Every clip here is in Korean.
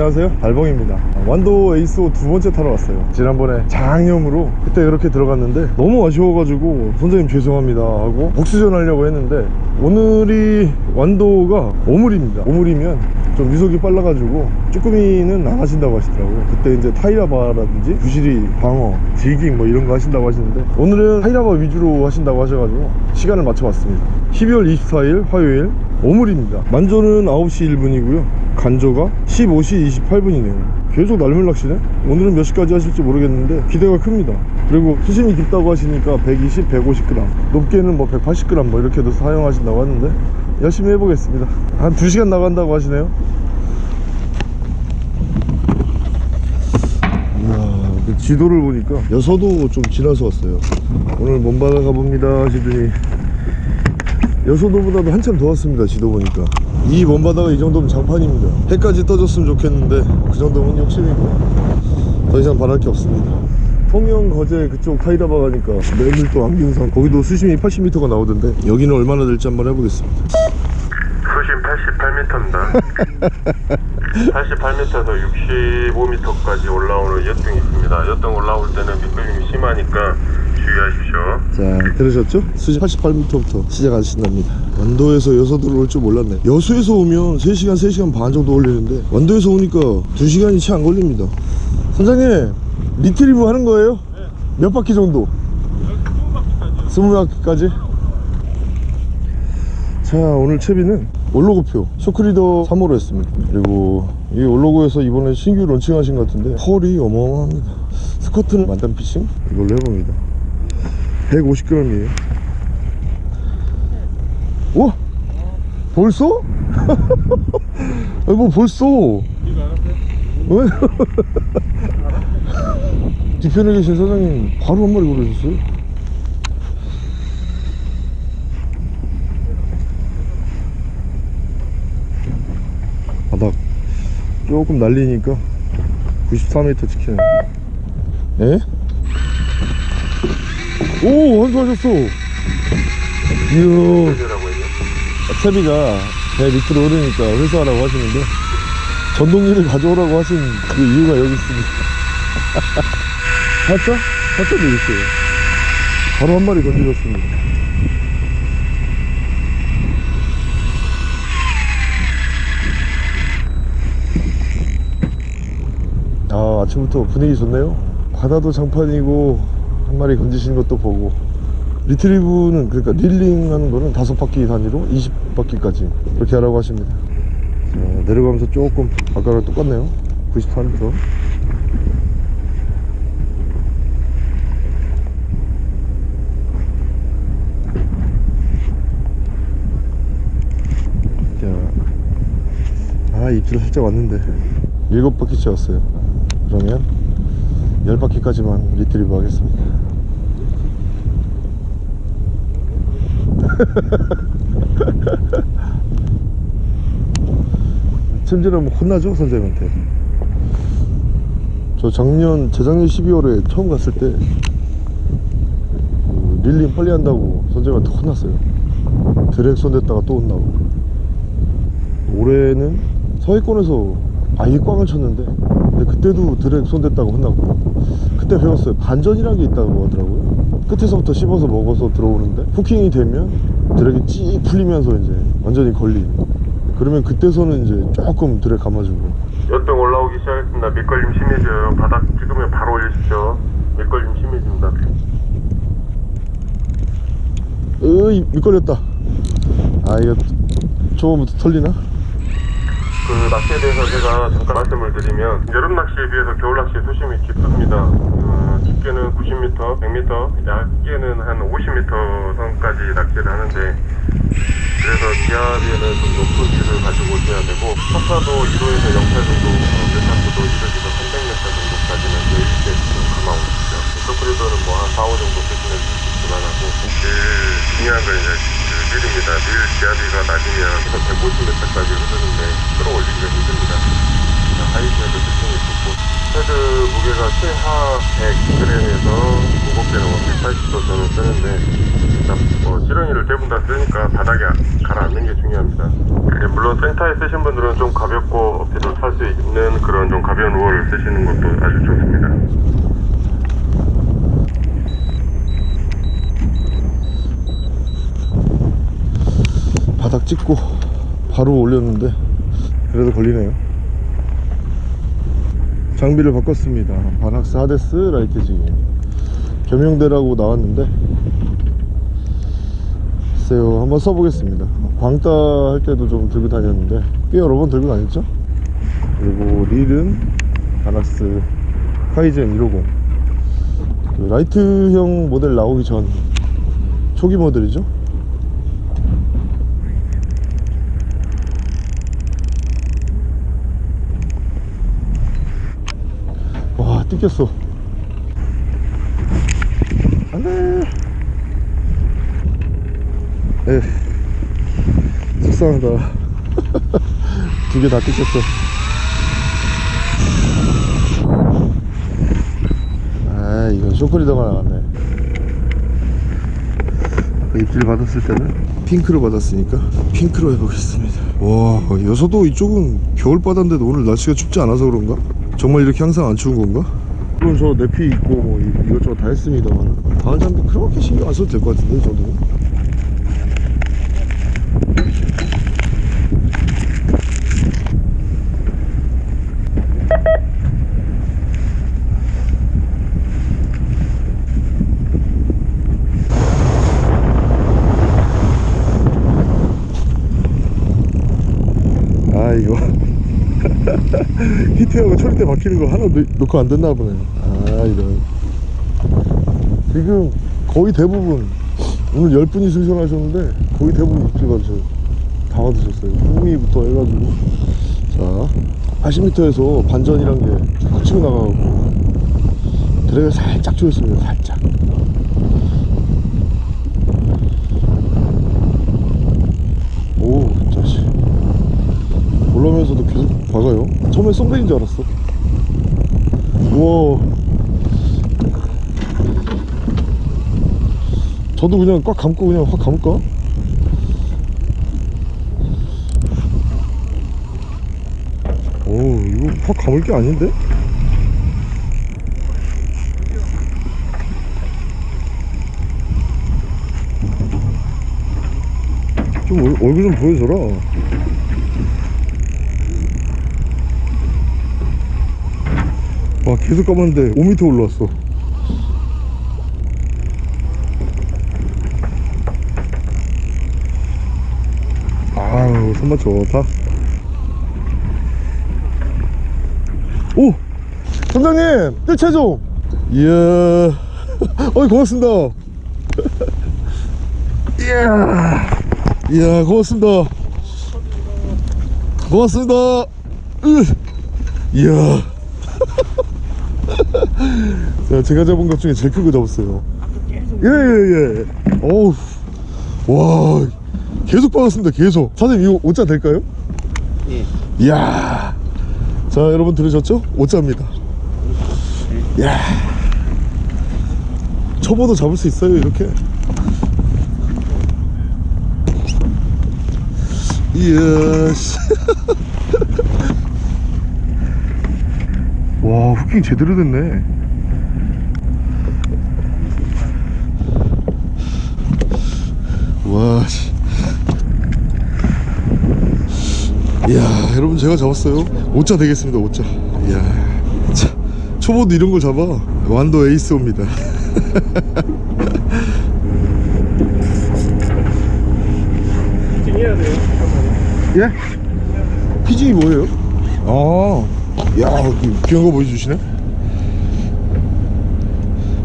안녕하세요. 달봉입니다. 완도 에이스 두 번째 타러 왔어요. 지난번에 장염으로 그때 그렇게 들어갔는데 너무 아쉬워가지고 선생님 죄송합니다 하고 복수전 하려고 했는데 오늘이 완도가 오물입니다. 오물이면 좀 유속이 빨라가지고 쭈꾸미는 안 하신다고 하시더라고요. 그때 이제 타이라바라든지 부시리 방어 jigging 뭐 이런 거 하신다고 하시는데 오늘은 타이라바 위주로 하신다고 하셔가지고 시간을 맞춰봤습니다. 12월 24일 화요일 오물입니다. 만조는 9시 1분이고요 간조가 15시 28분이네요. 계속 날물 낚시네? 오늘은 몇 시까지 하실지 모르겠는데 기대가 큽니다. 그리고 수심이 깊다고 하시니까 120, 150g 높게는 뭐 180g 뭐 이렇게도 사용하신다고 하는데 열심히 해보겠습니다. 한 2시간 나간다고 하시네요. 그 지도를 보니까 여서도 좀 지나서 왔어요. 오늘 먼바다 가봅니다 하시더니 여서도보다도 한참 더 왔습니다 지도 보니까 이 먼바다가 이 정도면 장판입니다 해까지 떠졌으면 좋겠는데 그 정도면 욕심이고 더 이상 바랄 게 없습니다 통영 거제 그쪽 타이다바 가니까 매물 또 안기운산 거기도 수심이 80m가 나오던데 여기는 얼마나 될지 한번 해보겠습니다 수심 88m입니다. 88m에서 65m까지 올라오는 여등이 있습니다. 여등 올라올 때는 미끌림이 심하니까 주의하십시오. 자 들으셨죠? 수심 88m부터 시작하신답니다. 완도에서 여서도로 올줄 몰랐네. 여수에서 오면 3시간 3시간 반 정도 걸리는데 완도에서 오니까 2시간이 채 안 걸립니다. 선장님 retrieve 하는 거예요? 몇 바퀴 정도? 20바퀴까지. 자 오늘 채비는 올로그표 shock leader 3호로 했습니다. 그리고 이 올로그에서 이번에 신규 launching하신 것 같은데 펄이 어마어마합니다. 스커트는 만담 피싱? 이걸로 해봅니다 150g이에요 와 벌써? 아니 뭐 벌써 왜? 뒤편에 계신 사장님 바로 한 마리 고르셨어요 바닥 조금 날리니까 94m 찍히네 에? 오 완수하셨어 이야. 채비가 배 밑으로 흐르니까 회수하라고 하시는데 전동기를 가져오라고 하신 그 이유가 여기 있습니다 봤죠? 봤죠? 되겠어요 바로 한 마리 건드렸습니다 아 아침부터 분위기 좋네요 바다도 장판이고 한 마리 건지신 것도 보고. 리트리브는 그러니까 릴링 하는 거는 다섯 바퀴 단위로 20바퀴까지 그렇게 하라고 하십니다. 자, 내려가면서 조금 아까랑 똑같네요. 94m 자, 아 입질 살짝 왔는데. 일곱 바퀴째 왔어요. 그러면 열 바퀴까지만 retrieve 하겠습니다 챔질하면 혼나죠 선생님한테? 저 작년 재작년 12월에 처음 갔을 때그 릴링 빨리 한다고 선생님한테 혼났어요. 드랙 손댔다가 또 혼나고. 올해는 서해권에서 아예 꽝을 쳤는데 근데 그때도 드랙 손댔다고 혼나고. 그때 배웠어요. 반전이라는 게 있다고 하더라고요. 끝에서부터 씹어서 먹어서 들어오는데 후킹이 되면 드랙이 찌 풀리면서 이제 완전히 걸리는 그러면 그때서는 이제 조금 드랙 감아주고 여등 올라오기 시작했습니다. 밑걸림 심해져요. 바닥 찍으면 바로 올리십시오. 밑걸림 심해집니다. 으이 미끌렸다 아 이거 초반부터 털리나? 그 낚시에 대해서 제가 잠깐 말씀을 드리면 여름 낚시에 비해서 겨울 낚시 수심이 깊습니다. 어, 깊게는 90m, 100m, 얇게는 한 50m 선까지 낚시를 하는데 그래서 기압에는 좀 높은 기를 가지고 오셔야 되고 석사도 1호에서 0.8 정도, 메타프도 1호에서 300m 정도까지는 여유있게 좀 감아오십시오. 서프리더는 뭐 한 4, 5 정도 쓰시면 그만하고 제일 중요한 건 이제 그 밀입니다. 밀 기압이가 낮으면 150m까지 흐르는데 끌어올리기가 힘듭니다. 하이시에도 특징이 좋고 헤드 무게가 최하 100g에서 무겁게는 180도 저는 쓰는데 일단 뭐 지렁이를 대부분 다 쓰니까 바닥에 가라앉는 게 중요합니다. 예, 물론 센터에 쓰신 분들은 좀 가볍고 어깨도 탈수 있는 그런 그런 좀 가벼운 우월을 쓰시는 것도 아주 좋습니다. 바닥 찍고 바로 올렸는데 그래도 걸리네요. 장비를 바꿨습니다. 바낙스 하데스 라이트지. 겸용대라고 나왔는데 글쎄요 한번 써보겠습니다. 광따 할 때도 좀 들고 다녔는데 꽤 여러 번 들고 다녔죠? 그리고 릴은 바낙스 카이젠 150 그 라이트형 모델 나오기 전 초기 모델이죠 와 뜯겼어. 안돼. 에 속상하다. 두 개 다 뜯겼어. 아 이건 쇼크리더가 나왔네. 입질 받았을 때는 핑크로 받았으니까 핑크로 해보겠습니다. 와 여서도 이쪽은 겨울 바다인데도 오늘 날씨가 춥지 않아서 그런가? 정말 이렇게 항상 안 추운 건가? 물론 저 내피 있고 뭐 이- 이것저것 다 했습니다만 바늘 장비 그렇게 신경 안 써도 될 것 같은데 이 정도는 아 이거 히트하고 처리대 막히는 거 하나 넣, 넣고 안 됐나 보네. 아 이런. 지금 거의 대부분 오늘 10분이 승선하셨는데 거의 대부분 입질 받으셔요 다 받으셨어요. 후미부터 해가지고. 자 80m에서 반전이란 게쭉 치고 나가고. 드랙을 살짝 조였습니다 살짝. 오 자식. 올라오면서도 계속 박아요 처음에 썸네인 줄 알았어 우와 저도 그냥 꽉 감고 그냥 확 감을까? 오 이거 확 감을 게 아닌데? 좀 얼- 얼굴 좀 보여줘라 와 계속 감았는데 5m 올라왔어. 아우 손맛 좋다. 오! 선장님 뜰 최종! 이야. 어이 고맙습니다. 이야. 이야 고맙습니다. 고맙습니다. 으. 이야 자, 제가 잡은 것 중에 제일 큰거 잡았어요. 예, 예, 예. 어우, 와, 계속 받았습니다, 계속. 사장님, 이거 5자 될까요? 예. 이야. 자, 여러분 들으셨죠? 5자입니다. 이야. 초보도 잡을 수 있어요, 이렇게. 이야, 씨. 와, 후킹 제대로 됐네. 와, 씨. 이야, 여러분 제가 잡았어요. 5자 되겠습니다, 5자. 이야, 자, 초보도 이런 걸 잡아. 완도 에이스옵니다. 해야 돼요. 예? 피징이 뭐예요? 아, 야, 그 귀한 거 보여주시네.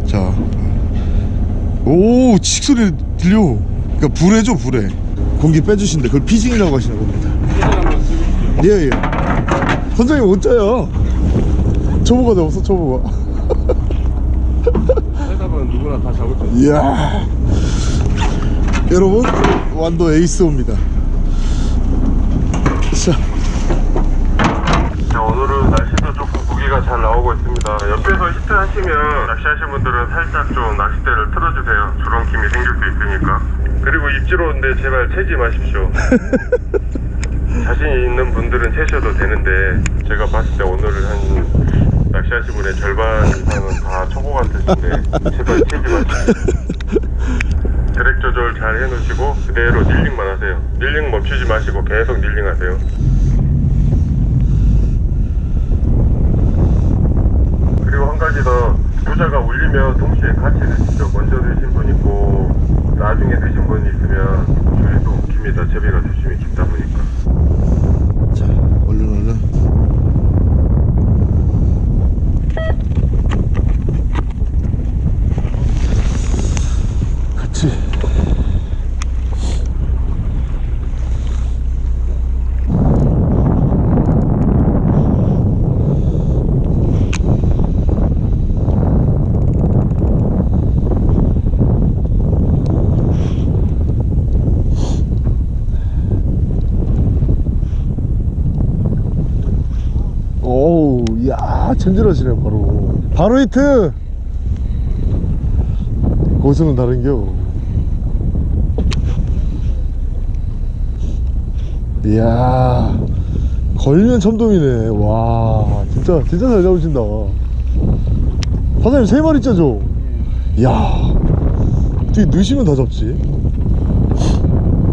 자, 오, 칙소리 들려. 그러니까 불에죠, 불에. 공기 빼주신데 그걸 피징이라고 하시나 봅니다. 예, 예. 선장님 옷자야. 초보가 없어, 초보가. 보면 누구나 다 잡을 수 있어요. 이야. 여러분, 완도 에이스옵니다. 자, 자, 오늘은 날씨도 조금 고기가 잘 나오고 있습니다. 옆에서 히트 하시면 낚시하시는 분들은 살짝 좀 낚싯대를 틀어주세요. 주렁킴이 생길 수 있으니까. 그리고 입질 오는데 제발 채지 마십시오. 자신 있는 분들은 채셔도 되는데 제가 봤을 때 오늘은 한 낚시하신 분의 절반 이상은 다 초보 같으신데 제발 치지 마시고 드랙 조절 잘 해놓으시고 그대로 닐링만 하세요 닐링 멈추지 마시고 계속 닐링 하세요 가지 더 부자가 울리면 동시에 같이 드시죠. 먼저 드신 분 있고 나중에 드신 분 있으면 조리도 깁니다. 제비가 조심히 깊다 보니까 자 얼른 얼른 같이 오우 야 챔질하시네 바로. 바로 히트! 고수는 다른겨. 이야 걸면 참돔이네. 와 진짜 진짜 잘 잡으신다. 사장님 세 마리 짜죠? 이야 어떻게 넣으시면 다 잡지.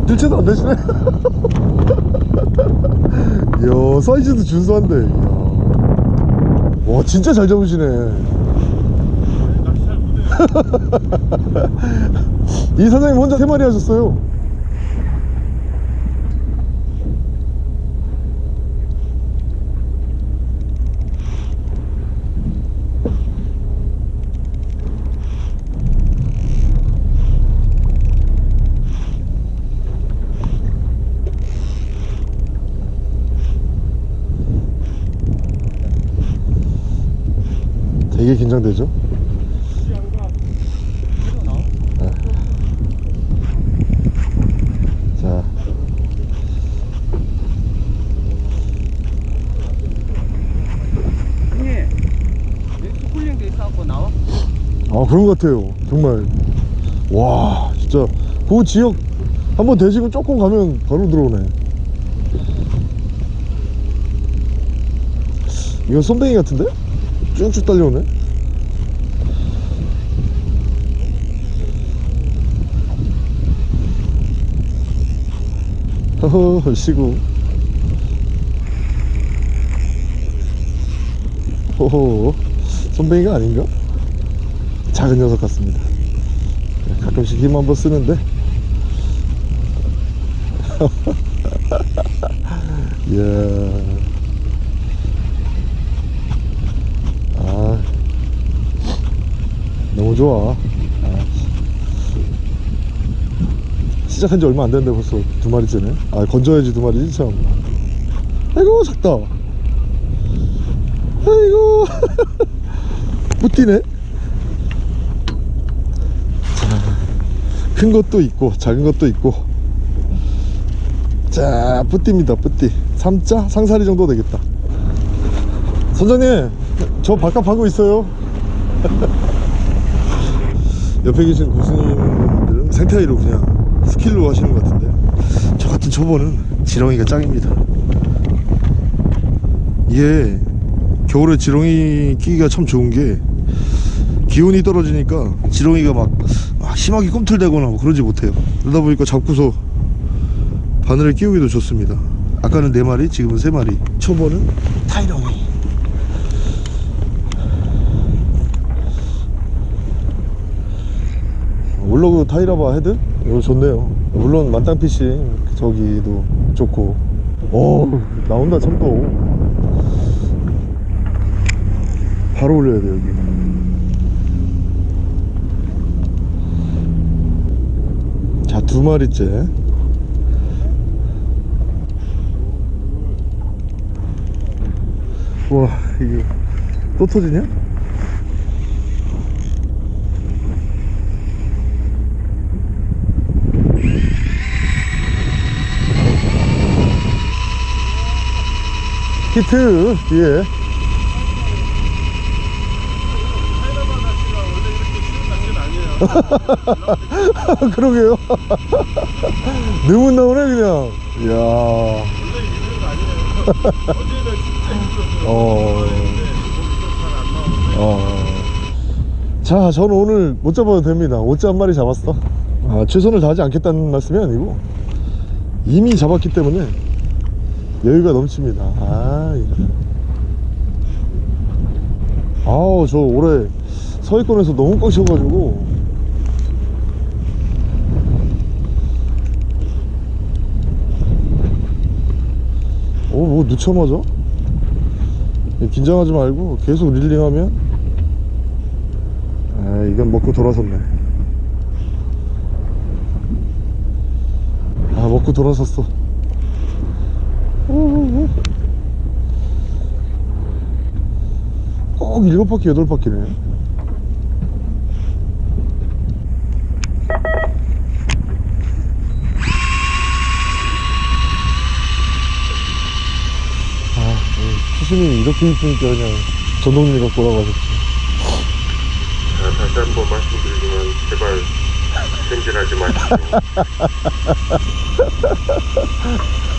들채도 안 되시네. 이야 사이즈도 준수한데. 와 진짜 잘 잡으시네. 이 사장님 혼자 세 마리 하셨어요 되게 긴장되죠? 네. 자 형님 쿨링 돼 있어갖고 나와? 아 그런 것 같아요 정말 와 진짜 그 지역 한번 대시고 조금 가면 바로 들어오네 이건 쏨뱅이 같은데? 쭉쭉 달려오네? 허허 시구. 호호 쏨뱅이가 아닌가? 작은 녀석 같습니다. 네, 가끔씩 힘 한번 쓰는데. 이야 좋아. 아. 시작한 지 얼마 안 됐는데 벌써 두 마리째네. 아 건져야지 두 마리지 참. 아이고 작다. 아이고. 못 뛰네. 큰 것도 있고 작은 것도 있고. 자 뿌띠입니다 뿌띠. 3자? 상사리 정도 되겠다. 선장님 저 바깥 하고 있어요 옆에 계신 고수님들은 생태이로 그냥 스킬로 하시는 것 같은데. 저 같은 초보는 지렁이가 짱입니다. 이게 겨울에 지렁이 끼기가 참 좋은 게 기온이 떨어지니까 지렁이가 막, 막 심하게 꿈틀대거나 뭐 그러지 못해요. 그러다 보니까 잡고서 바늘에 끼우기도 좋습니다. 아까는 4마리 지금은 3마리. 초보는 타이렁이 올로그 타이라바 헤드? 이거 좋네요. 물론 만땅피싱 저기도 좋고. 오 나온다 참돔. 바로 올려야 돼 여기. 자 두 마리째. 와 이게 또 터지냐? 히트 예 그러게요 너무 나오네 그냥 이야 어. 어. 자, 저는 오늘 못 잡아도 됩니다. 오자 한 마리 잡았어. 아, 최선을 다하지 않겠다는 말씀이 아니고 이미 잡았기 때문에 여유가 넘칩니다. 아, 이래. 아우, 저 올해 서해권에서 너무 꽉셔가지고 어, 뭐 늦자마자? 긴장하지 말고 계속 릴링하면 아 이건 먹고 돌아섰네 아 먹고 돌아섰어 꼭 일곱 바퀴 여덟 바퀴네. 아 수심이 이렇게 있으니까 그냥 전동리가 돌아가겠지. 자, 다시 한 번 말씀드리지만 제발 찜질하지 마시고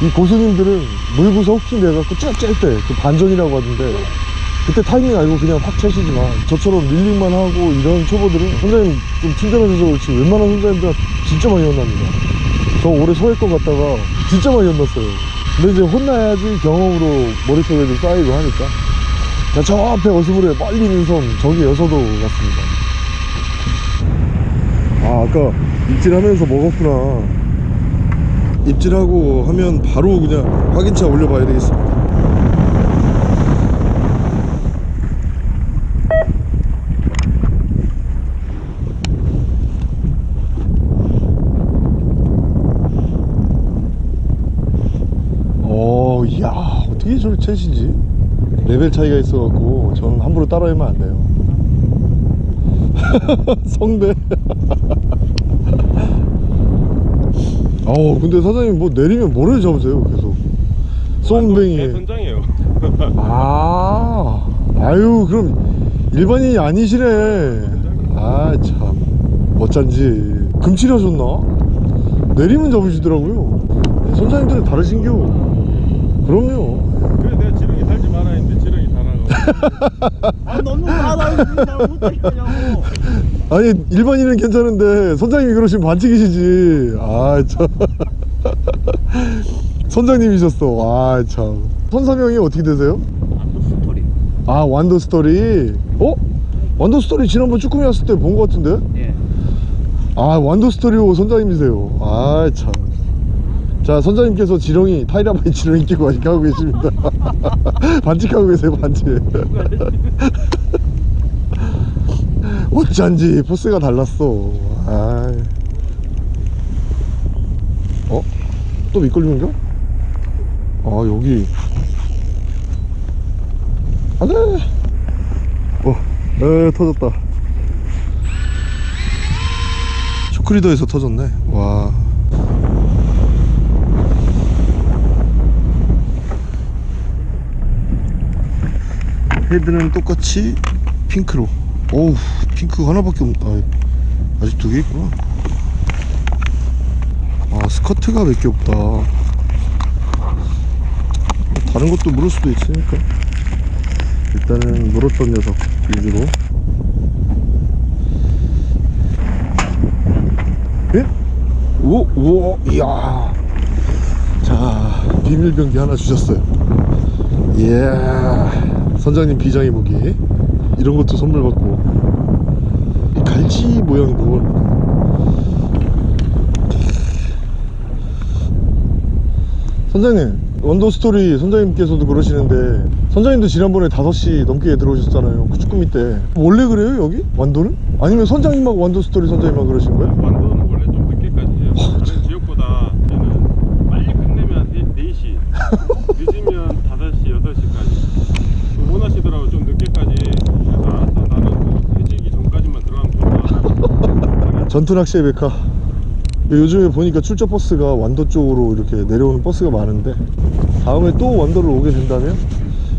이 고수님들은 물구서 혹시 내갖고 그 반전이라고 하던데 그때 타이밍 알고 그냥 확 채시지만 저처럼 릴링만 하고 이런 초보들은 선장님 좀 친절하셔서 그렇지 웬만한 선장님들 진짜 많이 혼납니다. 저 올해 서해권 갔다가 진짜 많이 혼났어요. 근데 이제 혼나야지 경험으로 머릿속에도 쌓이고 하니까. 자, 저 앞에 어스물에 빨리 있는 섬 저기 여서도 같습니다. 아 아까 입질하면서 먹었구나 입질하고 하면 바로 그냥 확인차 올려봐야 되겠습니다 어, 이야, 어떻게 저를 채시지? 레벨 차이가 있어갖고 저는 함부로 따라하면 안 돼요. 성대. 어, 근데 사장님 뭐 내리면 뭐를 잡으세요, 계속? 쏨뱅이. 제 선장이에요 아, 아유, 그럼 일반인이 아니시네. 아, 참. 어쩐지. 금칠하셨나? 내리면 잡으시더라고요. 선장님들은 다르신겨. 그럼요. 그래 내가 지렁이 달지 말아 했는데 지렁이 달아가 아 너무 많아 나 못하겠냐고 아니, 일반인은 괜찮은데, 선장님이 그러시면 반칙이시지. 아, 참. 선장님이셨어. 아, 참. 선사명이 어떻게 되세요? 스토리 아, 완도 스토리. 어? 완도 스토리 지난번 쭈꾸미 왔을 때 본 것 같은데? 예 아 완도 스토리호 선장님이세요 아참 자 선장님께서 지렁이 타이라바에 지렁이 끼고 하고 계십니다. 반칙하고 계세요 반칙. 어쩐지 포스가 달랐어. 아. 어? 또 밑걸림인가? 아 여기. 안돼 어, 에 터졌다. 쇼크리더에서 터졌네. 와 헤드는 똑같이 핑크로 어우 핑크 하나밖에 없 아, 아직 두 개 있구나 아 스커트가 몇 개 없다 다른 것도 물을 수도 있으니까 일단은 물었던 녀석 위주로 예? 오, 오, 이야. 자, 비밀병기 하나 주셨어요. 이야. 선장님 비장의 무기. 이런 것도 선물 받고. 이 갈치 모양 그건. 선장님, 완도 스토리 선장님께서도 그러시는데, 선장님도 지난번에 5시 넘게 들어오셨잖아요. 그 쭈꾸미 때. 원래 그래요, 여기? 완도는? 아니면 선장님하고 완도 스토리 선장님만 그러신 거예요? 완도는 원래 좀 늦게까지 해요 다른 지역보다 얘는 빨리 끝내면 4시 늦으면 5시, 8시까지 원하시더라고 좀 늦게까지 그래서 알았어 나는 그 해지기 전까지만 들어가면 좋다 전투낚시의 메카 요즘에 보니까 출처 버스가 완도 쪽으로 이렇게 내려오는 버스가 많은데 다음에 또 완도를 오게 된다면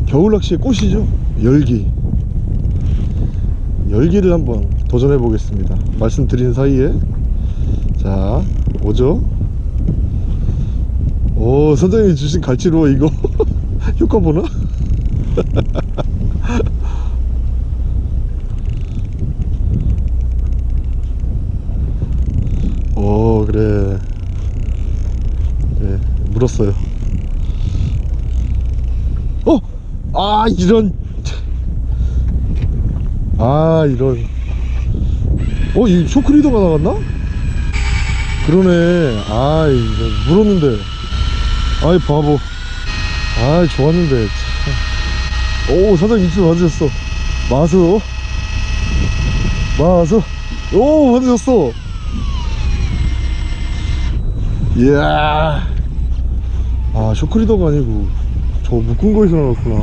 겨울 낚시의 꽃이죠. 열기. 열기를 한번 도전해 보겠습니다. 말씀드린 사이에. 자 오죠? 오 선장님이 주신 갈치로 이거 효과 보나? 그래 물었어요. 어? 아 이런. 아 이런. 어? 이 쇼크리더가 나갔나? 그러네. 아이 이거 물었는데. 아이 바보. 아이 좋았는데. 참. 오 사장님 입술 맞으셨어. 마수 마수 오 맞으셨어 이야. 아 쇼크리더가 아니고 저 묶은 거에서 나왔구나.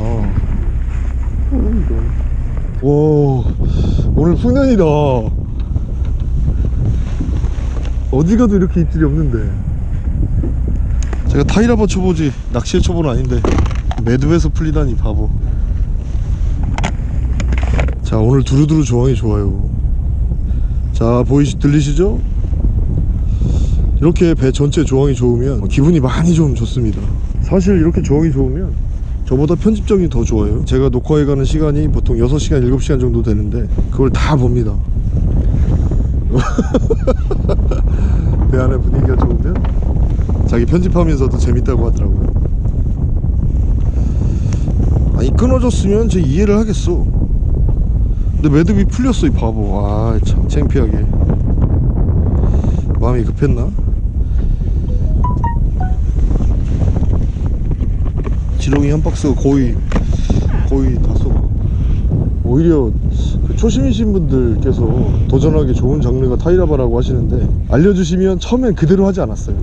와 오늘 풍년이다. 어디 가도 이렇게 입질이 없는데. 제가 타이라바 초보지 낚시의 초보는 아닌데 매듭에서 풀리다니 바보. 자 오늘 두루두루 조항이 좋아요. 자 보이시 들리시죠? 이렇게 배 전체 조항이 좋으면 기분이 많이 좀 좋습니다. 사실 이렇게 조항이 좋으면 저보다 편집적이 더 좋아요. 제가 녹화해 가는 시간이 보통 6시간 7시간 정도 되는데 그걸 다 봅니다. 배 안의 분위기가 좋으면 자기 편집하면서도 재밌다고 하더라고요. 아니 끊어졌으면 제 이해를 하겠어. 근데 매듭이 풀렸어 이 바보. 아참 창피하게. 마음이 급했나? 지렁이 한 박스가 거의 거의 다 쏘가 오히려 그 초심이신 분들께서 도전하기 좋은 장르가 타이라바라고 하시는데 알려주시면 처음엔 그대로 하지 않았어요.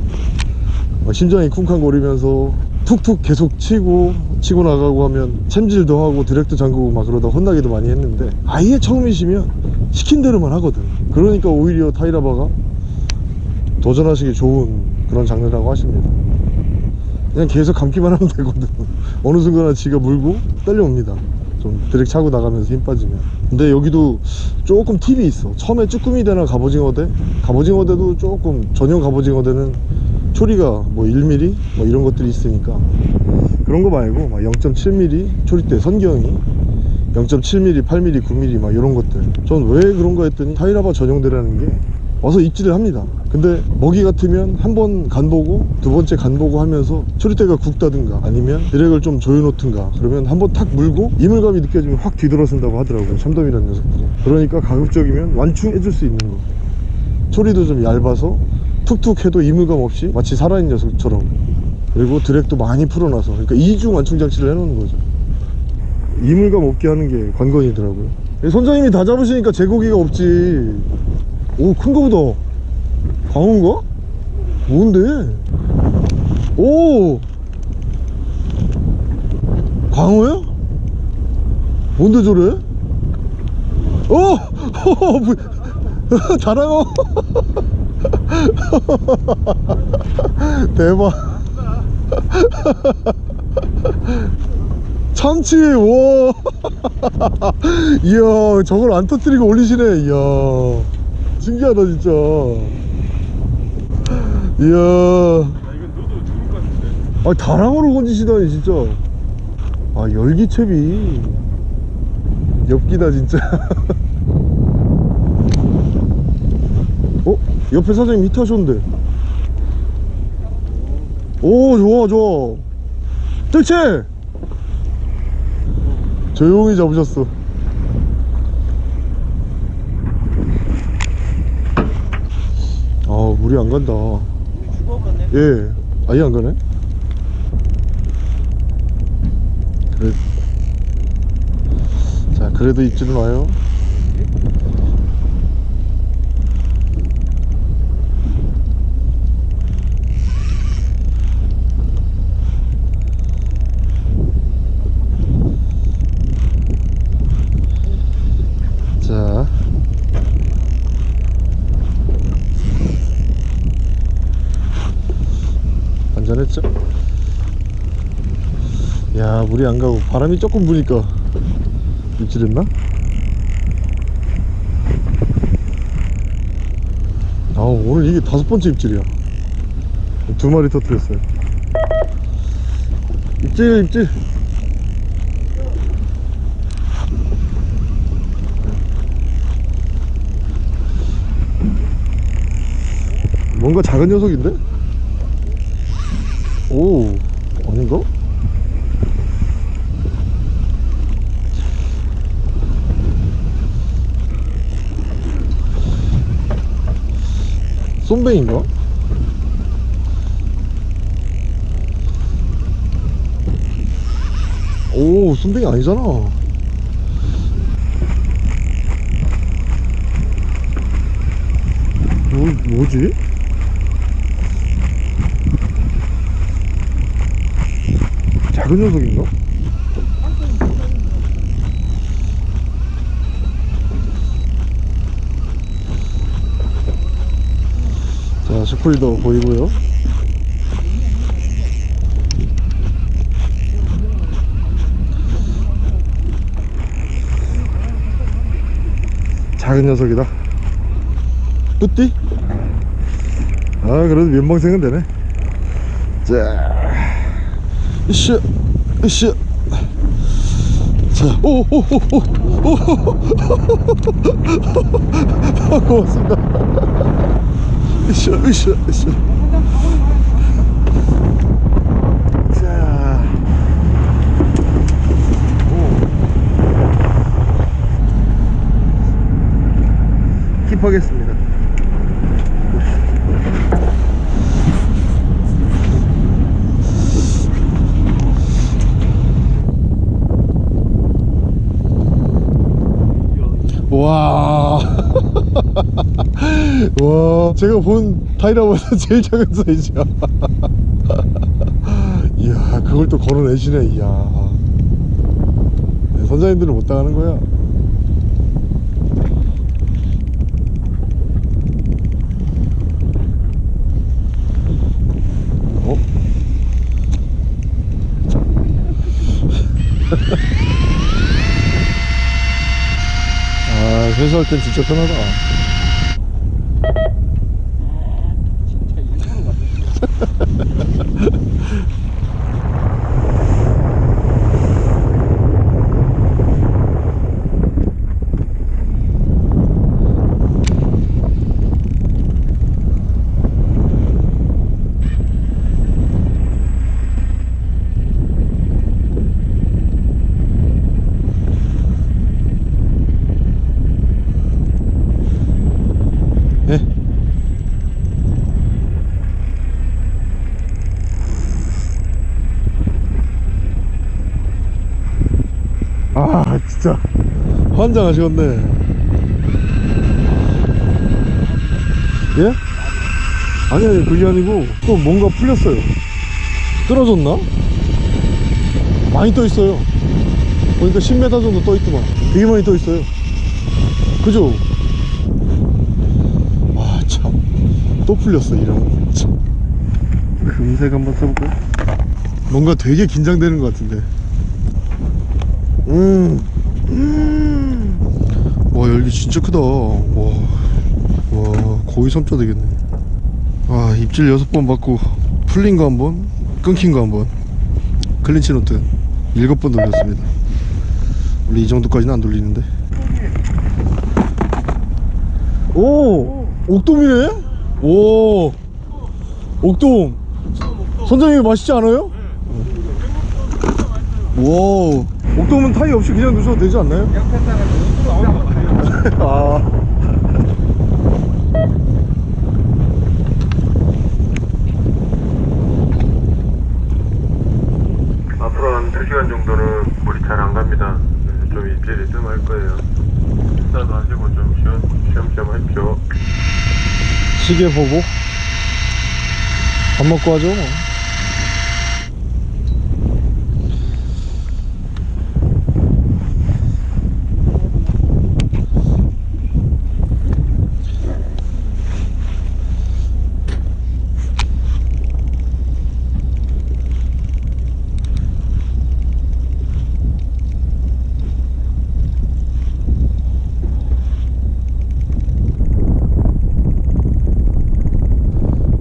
막 심장이 쿵쾅거리면서 툭툭 계속 치고 치고 나가고 하면 챔질도 하고 드랙도 잠그고 막 그러다 혼나기도 많이 했는데 아예 처음이시면 시킨 대로만 하거든. 그러니까 오히려 타이라바가 도전하시기 좋은 그런 장르라고 하십니다 그냥 계속 감기만 하면 되거든. 어느 순간 지가 물고 딸려옵니다. 좀 드랙 차고 나가면서 힘 빠지면. 근데 여기도 조금 팁이 있어. 처음에 쭈꾸미 대나 갑오징어 대? 갑오징어 대도 조금 전용 갑오징어 대는 초리가 뭐 1mm 뭐 이런 것들이 있으니까. 그런 거 말고 막 0.7mm 초리대 선경이 0.7mm, 8mm, 9mm 막 이런 것들. 전 왜 그런가 했더니 타이라바 전용대라는 게 와서 입질을 합니다. 근데 먹이 같으면 한 번 간 보고 두 번째 간 보고 하면서 초리대가 굵다든가 아니면 드랙을 좀 조여놓든가 그러면 한 번 탁 물고 이물감이 느껴지면 확 뒤돌아선다고 하더라고요 참돔이라는 녀석들이. 그러니까 가급적이면 완충해줄 수 있는 거. 초리도 좀 얇아서 툭툭 해도 이물감 없이 마치 살아있는 녀석처럼. 그리고 드랙도 많이 풀어놔서. 그러니까 이중 완충 장치를 해놓는 거죠. 이물감 없게 하는 게 관건이더라고요. 선장님이 다 잡으시니까 제 고기가 없지 오 큰 거보다 광어인가? 뭔데? 오 광어야? 뭔데 저래? 오! 뭐, 자랑어 대박 참치 와 이야 저걸 안 터뜨리고 올리시네 이야 신기하다 진짜. 이야. 같은데. 아 다랑어로 건지시다니 진짜. 아 열기채비. 엽기다 진짜. 어? 옆에 사장님 히트하셨는데. 오 좋아 좋아. 뜰채! 조용히 잡으셨어 아 물이 안 간다. 죽어버렸네. 예. 아예 안 가네? 그래. 자 그래도 입질은 와요 자 안전했죠? 야 물이 안 가고 바람이 조금 부니까 입질했나? 아 오늘 이게 다섯 번째 입질이야 두 마리 터뜨렸어요 입질 입질 뭔가 작은 녀석인데? 오 300인가? 오 순백이 아니잖아 뭐, 뭐지? 작은 녀석인가? 자 슈플도 보이고요. 작은 녀석이다. 뿌띠? 아 그래도 면봉생은 되네. 자 으쌰 으쌰. 자, 오, 오, 오, 오, 오, 고맙습니다. 으쌰, 으쌰, 으쌰. 자, 오. 킵하겠습니다. 와. 와, 제가 본 타이라보다 제일 작은 사이즈야. 이야, 그걸 또 걸어내시네, 이야. 네, 선장님들은 못 당하는 거야. 어? 아, 회수할 땐 진짜 편하다. 환장하시겠네 예? 아니 아니 그게 아니고 또 뭔가 풀렸어요 끊어졌나? 많이 떠 있어요 보니까 10m 정도 떠 있더만 되게 많이 떠 있어요 그죠? 아참또 풀렸어 이런 참 금색 한번 써볼까요? 뭔가 되게 긴장되는 것 같은데 음. 음. 와 열기 진짜 크다. 와, 와 거의 3자 되겠네. 아 입질 6번 받고 풀린 거 한번 끊긴 거 한번 clinch knot 7번 돌렸습니다. 원래 이 정도까지는 안 돌리는데. 오 옥돔이네? 오 옥돔. 선장님 맛있지 않아요? 와 옥돔은 타이 없이 그냥 넣으셔도 되지 않나요? 아 앞으로 한 2시간 정도는 물이 잘 안 갑니다. 그래서 좀 입질이 뜸할 거예요. 식사도 하시고 좀 쉬엄, 쉬엄쉬엄 하십시오. 시계 보고 밥 먹고 하죠 뭐.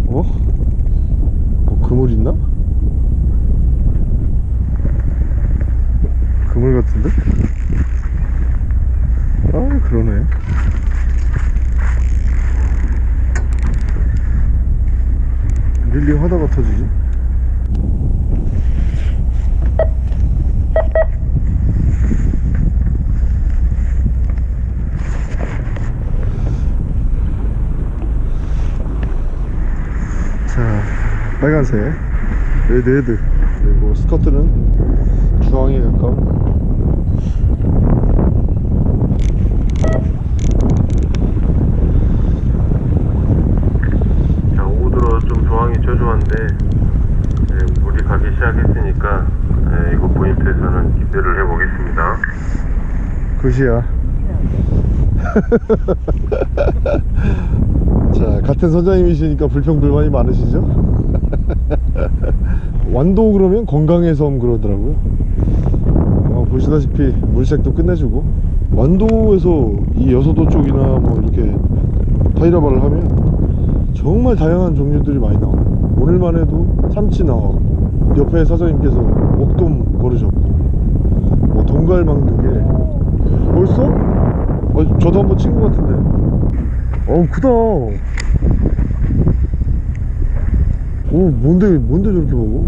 어? 뭐 그물 있나? 같은데? 아 그러네 릴링 하다가 터지지 자 빨간색 red head 그리고 스커트는 주황에 가까운 자, 오후 들어 좀 조황이 저조한데 네, 물이 가기 시작했으니까 네, 이거 포인트에서는 기대를 해보겠습니다. good이야 자 같은 선장님이시니까 불평불만이 많으시죠? 완도 그러면 건강의 섬 그러더라고요. 어, 보시다시피 물색도 끝내주고. 완도에서 이 여서도 쪽이나 뭐 이렇게 타이라바를 하면 정말 다양한 종류들이 많이 나와요. 오늘만 해도 참치 나왔고 옆에 사장님께서 목돔 고르셨고. 뭐 동갈망두개 벌써? 어, 저도 한번 친 것 같은데. 어우 크다 오 뭔데 뭔데 저렇게 먹어?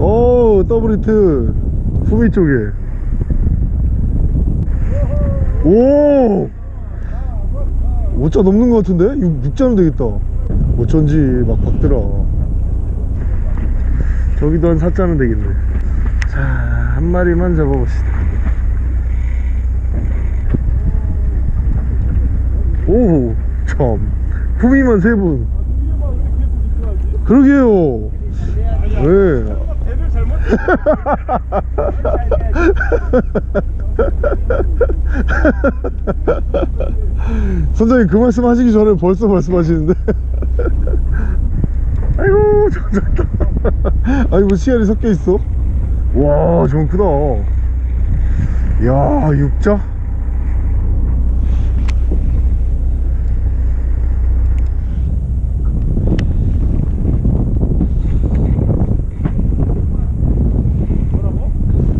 어 더블 히트. 후미 쪽에. 오! 5자 넘는 것 같은데? 6, 6자면 되겠다. 어쩐지 막 박더라. 저기도 한 4자면 되겠네. 자 한 마리만 잡아봅시다. 오호 참 후미만 세분 그러게요. 네. 선장님 그 말씀 하시기 전에 벌써 말씀하시는데. 아이고 저거 작다. 아이고 씨알이 섞여 있어? 와 저건 크다. 야 육자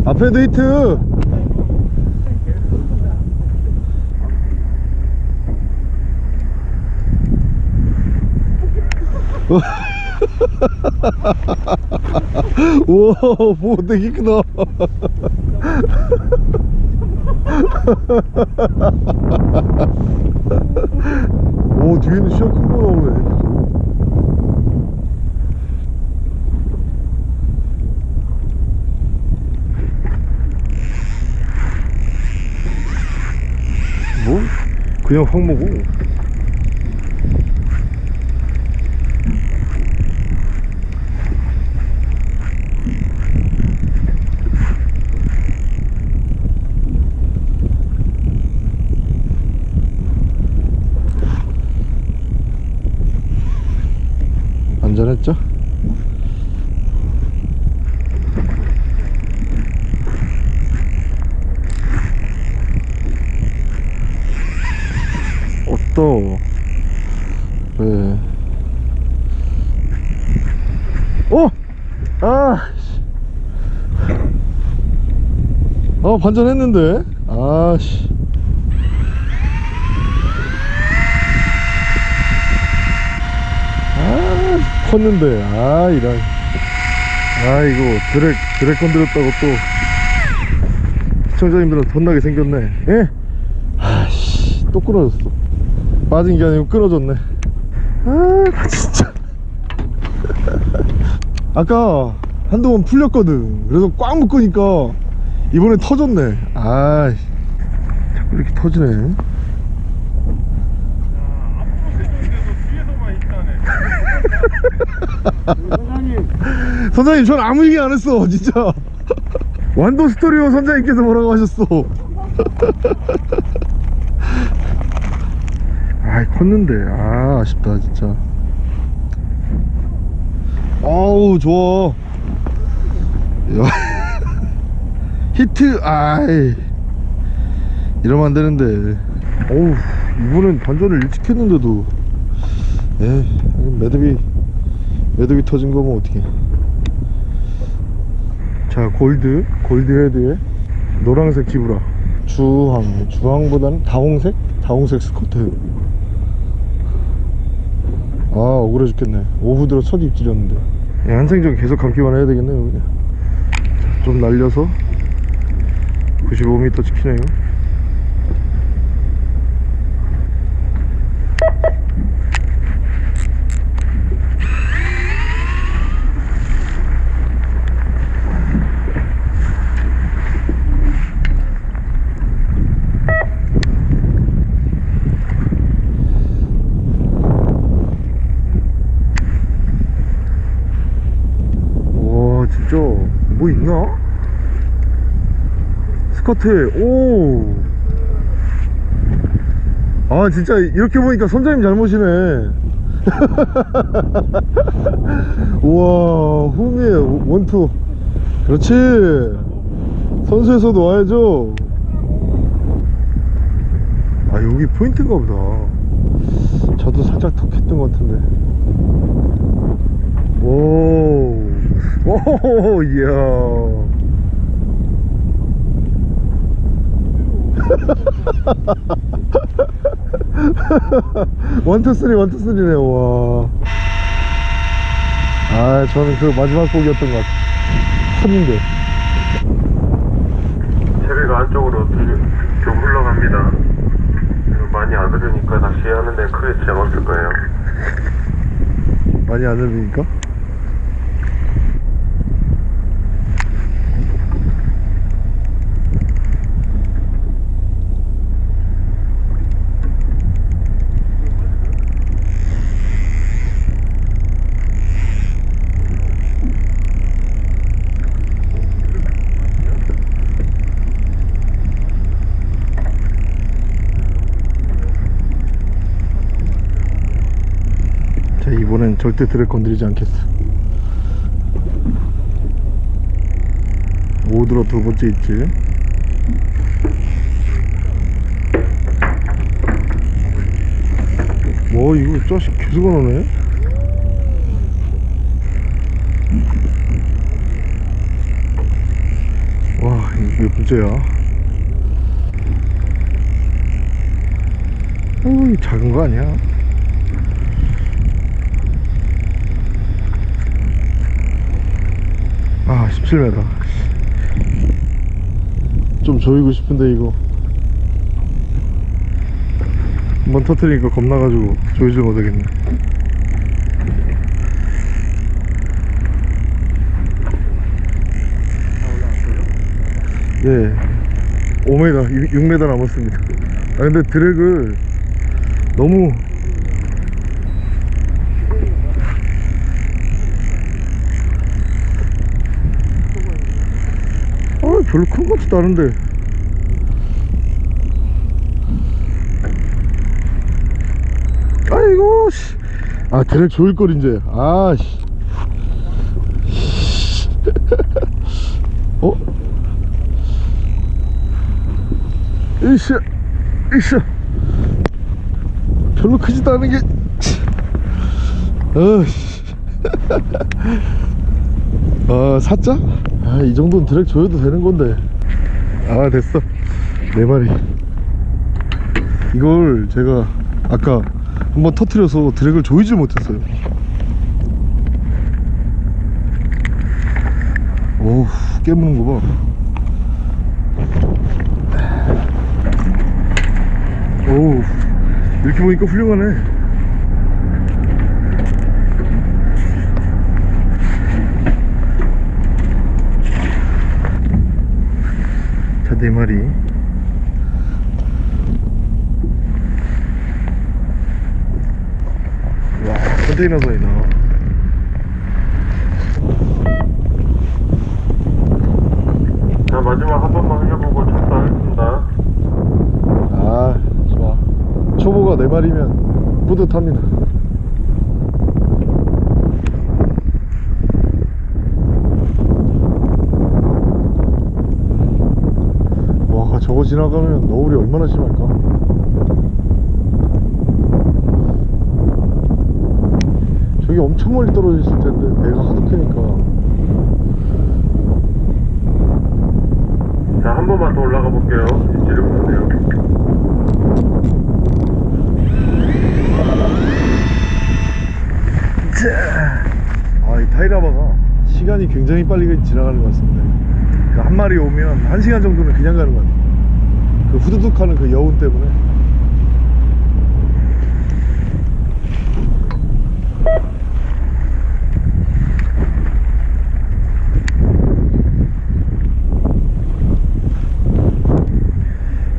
앞에도 히트. 우와 뭐 되게 크다. 오 뒤에는 시야 큰거 나오네 뭐? 그냥 확 먹어 안전했죠? 어떠 네. 어! 아! 씨. 아 반전했는데 아씨 아 컸는데 아 이런 아 이거 드랙 드랙 건드렸다고 또 시청자님들은 혼나게 생겼네 예? 아씨 또 끊어졌어 빠진 게 아니고 끊어졌네. 아 진짜. 아까 한동안 풀렸거든. 그래서 꽉 묶으니까 이번에 터졌네. 아 자꾸 이렇게 터지네. 선장님. 전 아무 얘기 안 했어 진짜. 완도 스토리오 선장님께서 뭐라고 하셨어 아이 컸는데. 아 아쉽다 진짜. 아우 좋아. 야. 히트 아이. 이러면 안 되는데. 어우 이번엔 반전을 일찍 했는데도. 에 매듭이 매듭이 터진 거면 어떻게 자 골드 골드 헤드에 노란색 지브라. 주황 주황보다는 다홍색? 다홍색 스커트 아 억울해 죽겠네. 오후 들어 첫 입질이었는데. 예, 한생적 계속 감기만 해야 되겠네요 그냥. 자, 좀 날려서 95m 찍히네요 와 진짜 뭐 있나? 스커트 오. 아 진짜 이렇게 보니까 선장님 잘못이네. 우와 후미에 원투. 그렇지. 선수에서도 와야죠. 아 여기 포인트인가 보다. 저도 살짝 턱했던 것 같은데. 오, 오, 이야. 원투 쓰리 원투 쓰리네 와. 아 저는 그 마지막 곡이었던 것 같아. 헛인데. 체리가 안쪽으로 좀, 좀 흘러갑니다. 많이 안 흐르니까 낚시하는 데 크게 지장 없을 거예요. 많이 안 들리니까? 절대 드랙 건드리지 않겠어. 오드라 두 번째 있지? 뭐 이거 자식 계속 안 오네? 와몇 번째야? 어이 작은 거 아니야 아 17m 좀 조이고 싶은데 이거. 한번 터트리니까 겁나가지고 조이지 못하겠네. 네 5m 6m 남았습니다. 아 근데 드랙을 너무 아 별로 큰 것 같지도 않은데 아이고 씨. 아 드랙 조일걸 이제 아씨 어? 이씨 이씨 별로 크지도 않은 게 어씨 아 사자? 아 이 정도는 드랙 줘도 되는 건데. 아 됐어. 네 마리. 이걸 제가 아까 한번 터트려서 드랙을 조이질 못했어요. 오우 깨무는 거봐. 오우 이렇게 보니까 훌륭하네 네 마리. 와, 컨테이너선이 나와. 자, 마지막 한 번만 해보고 적당하겠습니다. 아, 좋아. 초보가 네 마리면 뿌듯합니다. 와, 저거 지나가면 너울이 얼마나 심할까? 저기 엄청 멀리 떨어져 있을 텐데 배가 하도 크니까 자, 한 번만 더 올라가 볼게요. 지를 보세요. 아, 이 타이라바가 시간이 굉장히 빨리 지나가는 것 같습니다. 그한 마리 오면 한 시간 정도는 그냥 가는 것 같아요. 그 후두둑 하는 그 여운 때문에.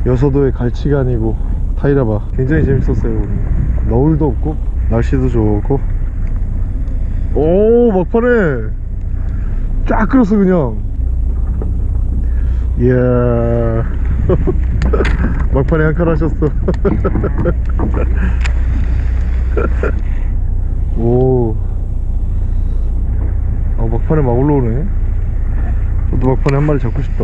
여서도의 갈치간이고 타이라바 굉장히 재밌었어요 오늘. 너울도 없고 날씨도 좋고. 오 막판에 쫙 끌었어 그냥. 이야 막판에 한칸 하셨어. 오. 아, 막판에 막 올라오네. 저도 막판에 한 마리 잡고 싶다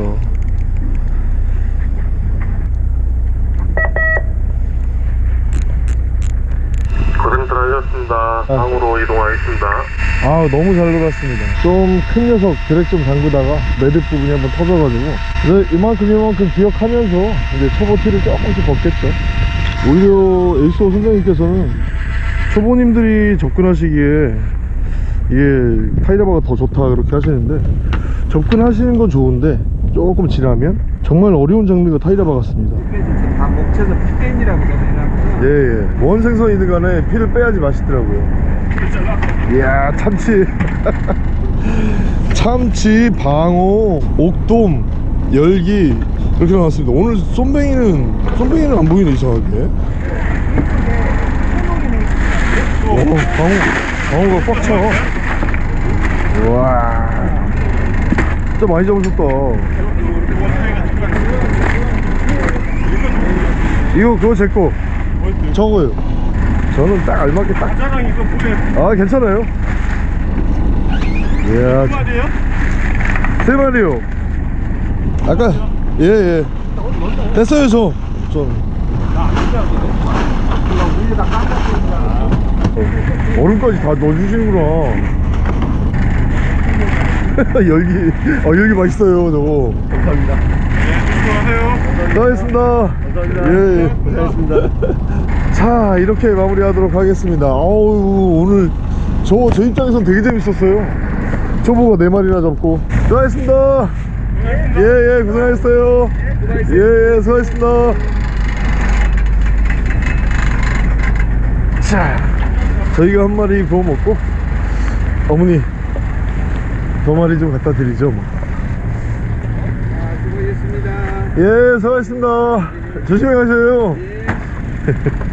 고생들 하셨습니다. 방으로 이동하겠습니다. 아 너무 잘 놀았습니다 좀 큰 녀석 드랙 좀 담그다가 매듭 부분이 한번 터져가지고 네, 이만큼 이만큼 기억하면서 이제 초보 티를 조금씩 벗겠죠 오히려 에이스오 선장님께서는 초보님들이 접근하시기에 이게 타이라바가 더 좋다 그렇게 하시는데 접근하시는 건 좋은데 조금 지나면 정말 어려운 장르가 타이라바 같습니다 다 목쳐서 피겐이라고 그러더라고요. 예예. 뭔 생선이든 간에 피를 빼야지 맛있더라고요. 이야 참치. 참치 방어 옥돔 열기 이렇게 나왔습니다. 오늘 쏨뱅이는 쏨뱅이는 안 보이네 이상하게. 오 방어 방어가 꽉차. 우와. 진짜 많이 잡으셨다. 이거 그거 제거 저거요. 저는 딱 알맞게 딱. 자랑 이거 보내 아 괜찮아요. 이야 말이에요? 세 마리요. 아까 예예. 됐어요 저. 저. 어, 얼음까지 다 넣어주시는구나. 열기 아 열기 맛있어요 저거. 감사합니다. 수고하세요. 수고하셨습니다. 예, 예. 고생하셨습니다 자 이렇게 마무리하도록 하겠습니다. 아우 오늘 저 저 입장에선 되게 재밌었어요. 초보가 네 마리나 잡고. 수고하셨습니다. 예예 고생하셨어요. 예예 수고하셨습니다. 자 저희가 한 마리 구워 먹고 어머니 두 마리 좀 갖다 드리죠 뭐. 아, 수고하셨습니다. 예 수고하셨습니다. 조심히 가셔요. 예.